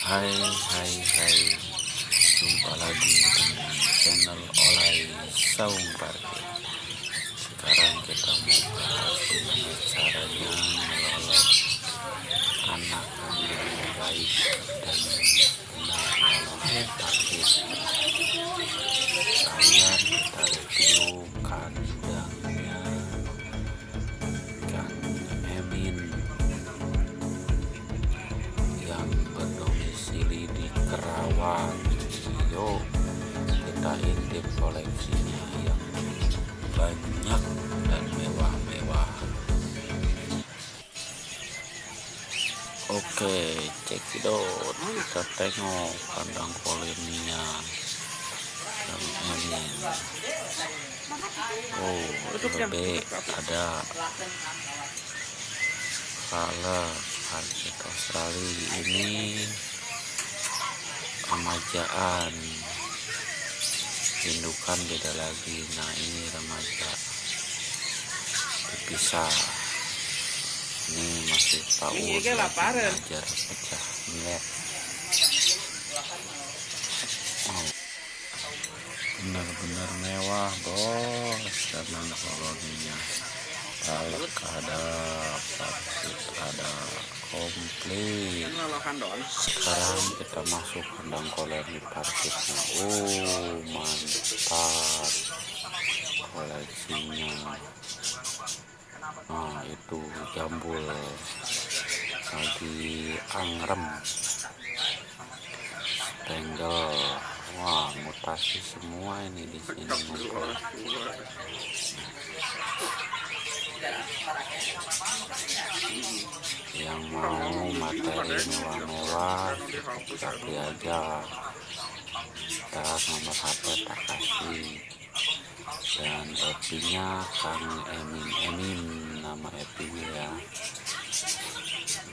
Hai hai hai. Jumpa lagi dengan channel Olay Saung Parkir. Sekarang kita mau bahas gimana caranya melolot anak-anak yang baik dan benar melolot parkir Oke, cekidot. Kita tengok kandang koloninya. Yang ini. Oh, lebih ada kalau harga Australia ini remajaan indukan beda lagi nah ini remaja dipisah ini masih tahu belajar pecah wow. Benar-benar mewah bos. Dan koloninya Palek ada paksit ada komplit. Sekarang kita masuk kandang koloni parkirnya. Oh mantap. Koleksinya nah itu jambul. Lagi angrem. Tenggel wah mutasi semua ini di sini yang mau materi mewah-mewah tapi aja. Kita nomor HP tak kasih dan epinya Kang Emin. Emin nama epinya ya.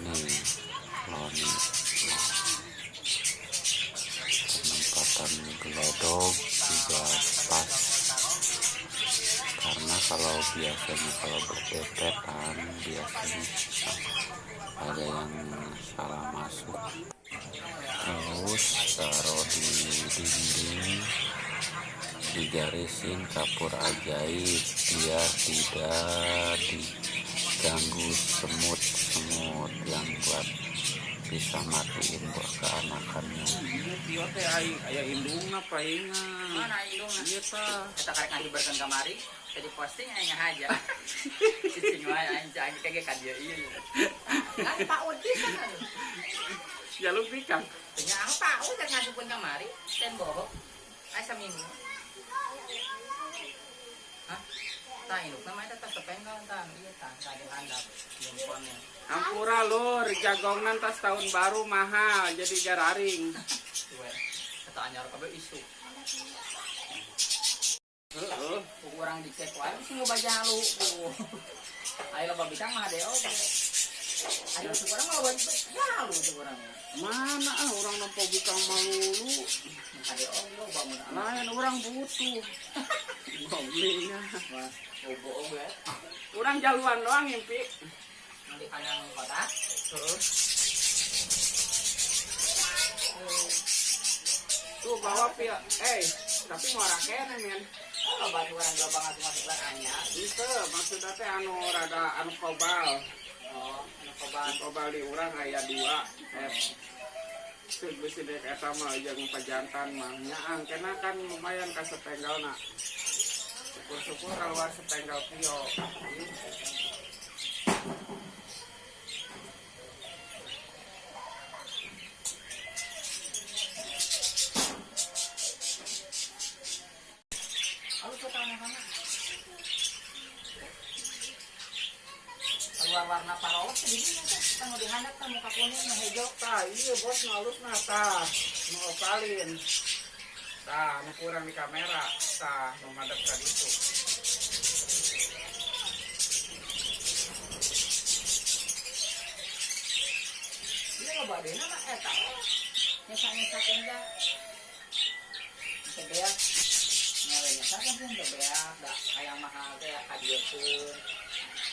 Nih Loni. Penempatan gelodok juga pas. Karena kalau biasanya kalau berdepetan biasanya ada yang salah masuk. Terus taruh di dinding digarisin kapur ajaib biar tidak diganggu semut-semut yang buat bisa matiin buat keanakannya ayah indung apa ingat Mana indungna? iya ta Kita karek ngahibarkan kamari, jadi posting hanya aja. Cici mah aing cagi kage ka dia ieu. Kan Pak kan. Pak Udi ngasupun kamari, ten bohong. Ay sa minggu. Hah? Ta induk nama eta tas tepenggal tan, iya tan, tadi handap. Jemponnya. Ampura lur, jagongan tas tahun baru mahal, jadi jararing. Tuwe. Kata anyar kabe isu. Heeh. Kurang dicek wae sih ngebaca lu. Ayo lo babitang mah deo. Ayo sekarang mau ya lu sekarang. Mana ah orang nampo bikang malulu. Ada lo bangun. Lain orang butuh. Goblingnya. Mas, obo obo ya. Orang jaluan doang mimpi. Nanti kanyang kota. Heeh. Tuh bawa pia. Eh, tapi mau rakene men. Kalau batu orang gak banget masuk lah. Itu maksudnya anu rada anu kobal. Oh, anak Anu koban. kobal di urang aya dua. Eh, Sih bisi dek eta mah jeung pajantan mah nyaang kena kan lumayan ka setenggalna. Syukur-syukur keluar setenggal pio. Jadi ini kan mau kan muka kuning nah hijau. Tah, iya bos ngalus nah tah. Nu opalin. Tah, nu kurang di kamera. Tah, nu madep ka ditu. Dia mah eh tahu. Nyesa nyesa kenja. Sebeak. Nyesa kan pun sebeak. Dak ayam mahal teh hadiah pun.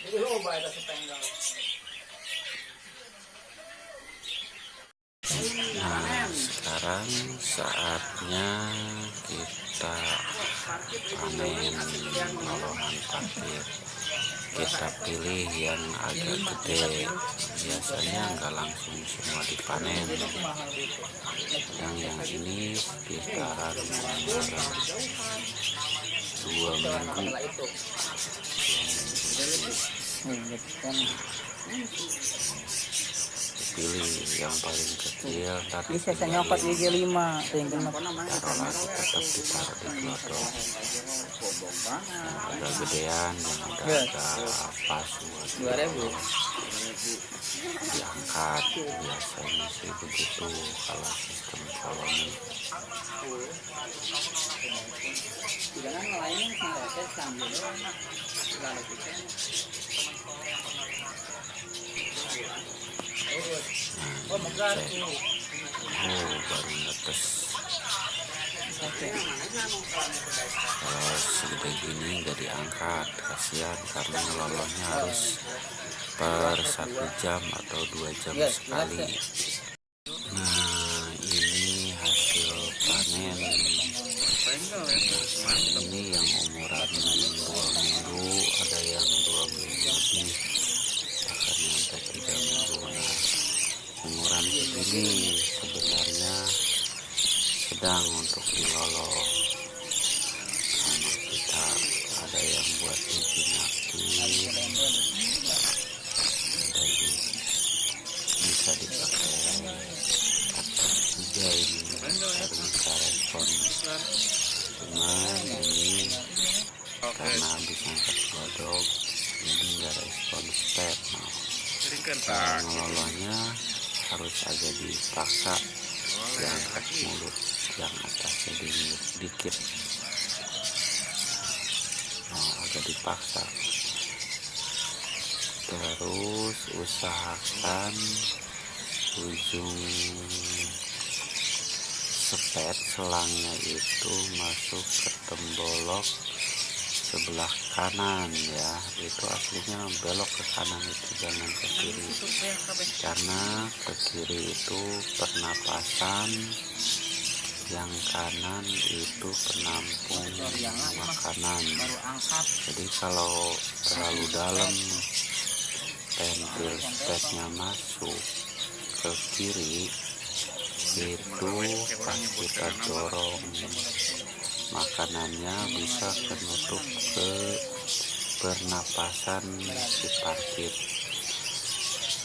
Jadi loba itu sepenggal. Nah, sekarang saatnya kita panen lolohan parkir kita pilih yang agak gede. Biasanya nggak langsung semua dipanen. Yang yang ini sekitaran dua minggu pilih yang paling kecil tapi Bisa saya nyokot gigi lima, tinggal taruh lagi tetap ditaruh di glodok agak gedean yang agak Dua ribu. Diangkat biasanya sih begitu kalau sistem. Oh, megah tuh. oh baru netes kalau segede gini nggak diangkat kasihan karena lolonya harus per satu jam atau dua jam sekali. nah ini hasil panen. Ini yang umuran dua minggu ada yang dua minggu lebih bahkan sampai tiga minggu nah umuran segini sebenarnya sedang untuk dilolo sama kita. Ada yang buat dijinakin ada juga bisa dipakai. Pakai juga ini bisa respon cuman ini karena habis angkat godok jadi nggak respon step nah cara ngelolonya harus agak dipaksa diangkat mulut yang atasnya di dikit. Nah agak dipaksa. Terus usahakan ujung sepet selangnya itu masuk ke tembolok sebelah kanan ya. Itu aslinya belok ke kanan itu jangan ke kiri. Karena ke kiri itu pernapasan yang kanan itu penampung makanan. Jadi kalau terlalu dalam pentil stepnya masuk ke kiri itu pas kita dorong makanannya bisa kenutup ke pernapasan si parkir.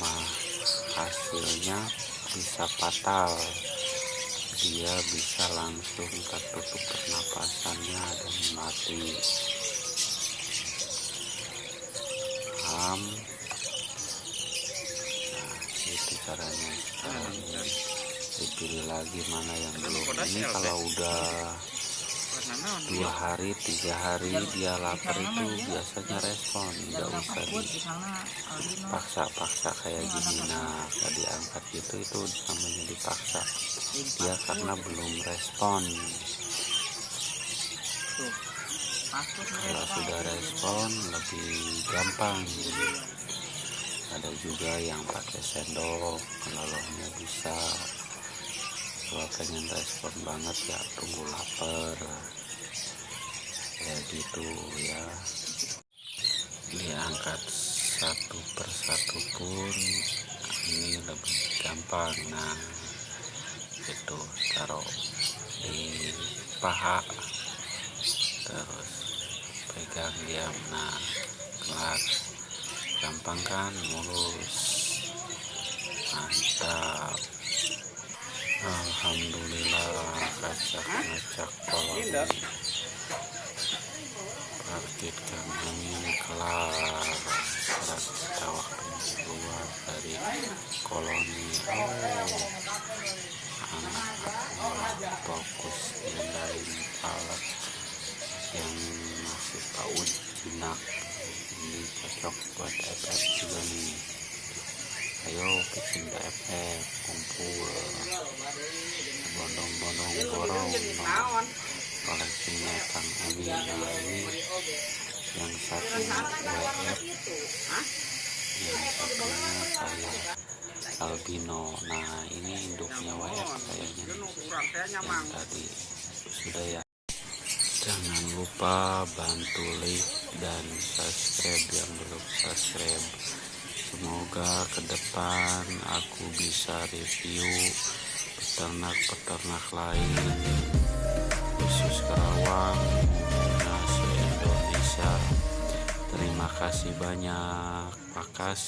Nah hasilnya bisa fatal dia bisa langsung tertutup pernapasannya dan mati. Ham nah itu caranya. Sekarang ini dipilih lagi mana yang belum. ini kalau udah dua hari tiga hari dia lapar itu biasanya respon nggak usah dipaksa-paksa kayak gini. Nah kalau diangkat gitu itu namanya dipaksa. Dia karena belum respon. Kalau sudah respon lebih gampang. Ada juga yang pakai sendok ngelolonya bisa. Kalau pengen respon banget ya tunggu lapar ya. Gitu ya diangkat satu persatu pun ini lebih gampang. Nah itu taruh di paha terus pegang diam. Nah kelar. Gampang kan? Mulus. Mantap. Alhamdulillah kacak-ngacak koloni parkir kami kelar. Setelah kita waktu keluar dari koloni. Oh. Anak-anak fokus ngendain alat yang masih paut jinak. Ini cocok buat FF juga nih. Ayo bikin FF kumpul. Bondong-bondong borong naon koleksinya Kang Ami nah ini yang satu WF yang satunya saya albino. Nah ini induknya WF kayaknya yang tadi sudah ya. Jangan lupa bantu like dan subscribe yang belum subscribe. Semoga ke depan aku bisa review peternak-peternak lain khusus Karawang Indonesia. Terima kasih banyak. Makasih